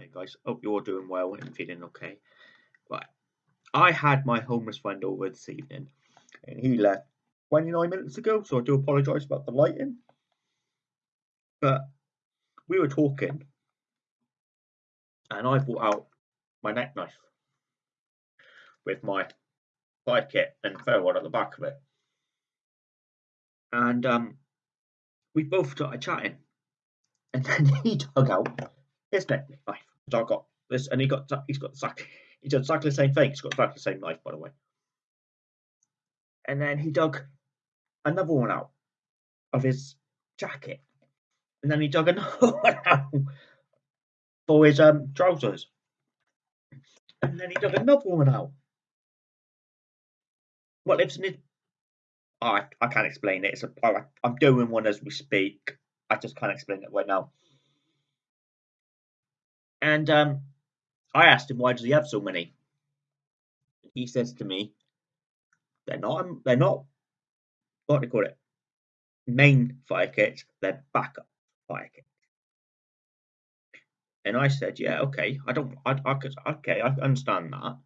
Hey guys, hope you're doing well and feeling okay. Right, I had my homeless friend over this evening, and he left 29 minutes ago, so I do apologise about the lighting. But we were talking, and I brought out my neck knife with my fire kit and ferro at the back of it. And um, we both started chatting, and then he dug out his neck knife. I got this, and he got he's got exactly he did exactly the same thing. He's got exactly the same knife, by the way. And then he dug another one out of his jacket, and then he dug another one out for his um trousers, and then he dug another one out. What lives in his Oh, I, I can't explain it. It's a, I'm doing one as we speak. I just can't explain it right now. And um, I asked him why does he have so many. He says to me, "They're not. They're not. What do you call it? Main fire kits. They're backup fire kits." And I said, "Yeah, okay. I don't. I, I could. Okay, I understand that.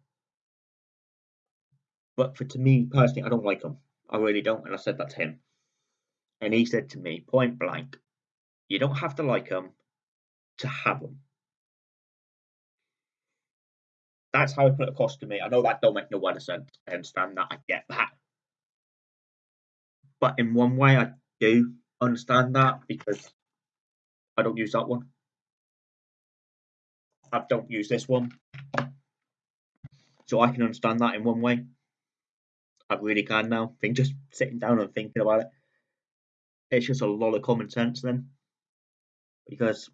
But for to me personally, I don't like them. I really don't. And I said that to him. And he said to me, point blank, you don't have to like them to have them. That's how he put it across to me. I know that don't make no one sense. I understand that. I get that. But in one way, I do understand that because I don't use that one. I don't use this one. So I can understand that in one way. I really can now. I think just sitting down and thinking about it, it's just a lot of common sense then. Because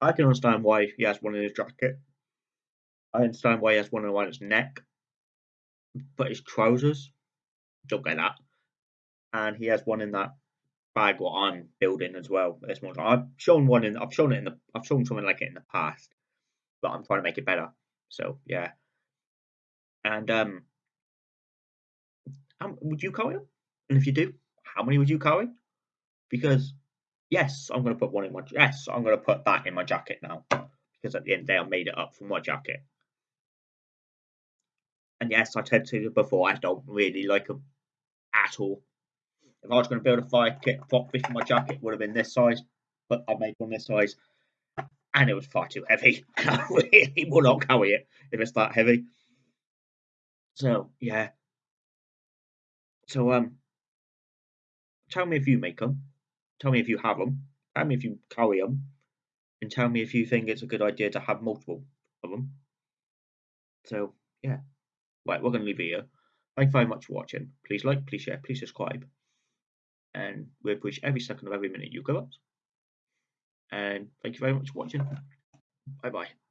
I can understand why he has one in his jacket. I understand why he has one around his neck. But his trousers, don't get that. And he has one in that bag what I'm building as well. This one, I've shown one in. I've shown it in the. I've shown something like it in the past, but I'm trying to make it better. So yeah. And um, would you carry? And if you do, how many would you carry? Because yes, I'm going to put one in my yes, I'm to put that in my jacket now because at the end of the day, I made it up from my jacket. And yes, I said to you before, I don't really like them at all. If I was going to build a fire kit properly for my jacket, would have been this size, but I made one this size, and it was far too heavy. I really will not carry it if it's that heavy. So yeah, so um, tell me if you make them. Tell me if you have them. Tell me if you carry them, and tell me if you think it's a good idea to have multiple of them. So yeah, right, we're going to leave it here. Thank you very much for watching. Please like, please share, please subscribe, and we appreciate every second of every minute you give us. And thank you very much for watching. Bye bye.